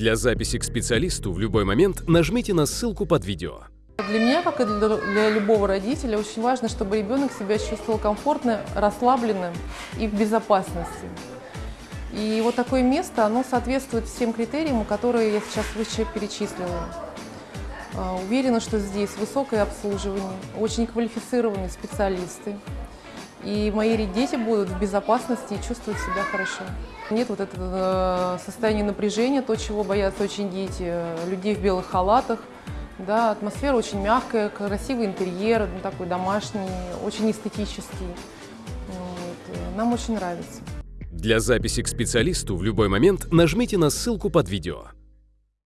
Для записи к специалисту в любой момент нажмите на ссылку под видео. Для меня, как и для, любого родителя, очень важно, чтобы ребенок себя чувствовал комфортно, расслабленным и в безопасности. И вот такое место, оно соответствует всем критериям, которые я сейчас выше перечислила. А, Уверена, что здесь высокое обслуживание, очень квалифицированные специалисты. И мои дети будут в безопасности и чувствовать себя хорошо. Нет вот этого э, состояния напряжения, то, чего боятся очень дети, э, людей в белых халатах. Да, атмосфера очень мягкая, красивый интерьер, ну, такой домашний, очень эстетический. Вот. э, Нам очень нравится. Для записи к специалисту в любой момент нажмите на ссылку под видео.